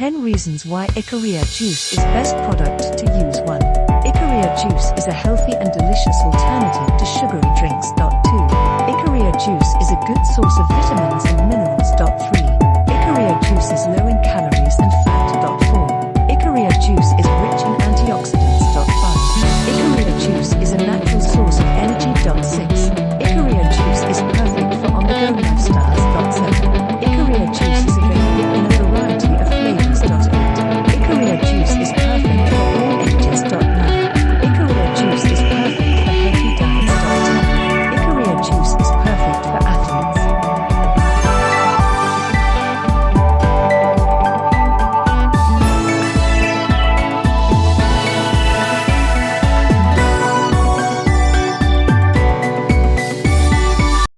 10 reasons why Ikaria juice is best product to use 1. Ikaria juice is a healthy and delicious alternative to sugary drinks. 2. Ikaria juice is a good source of vitamins and minerals.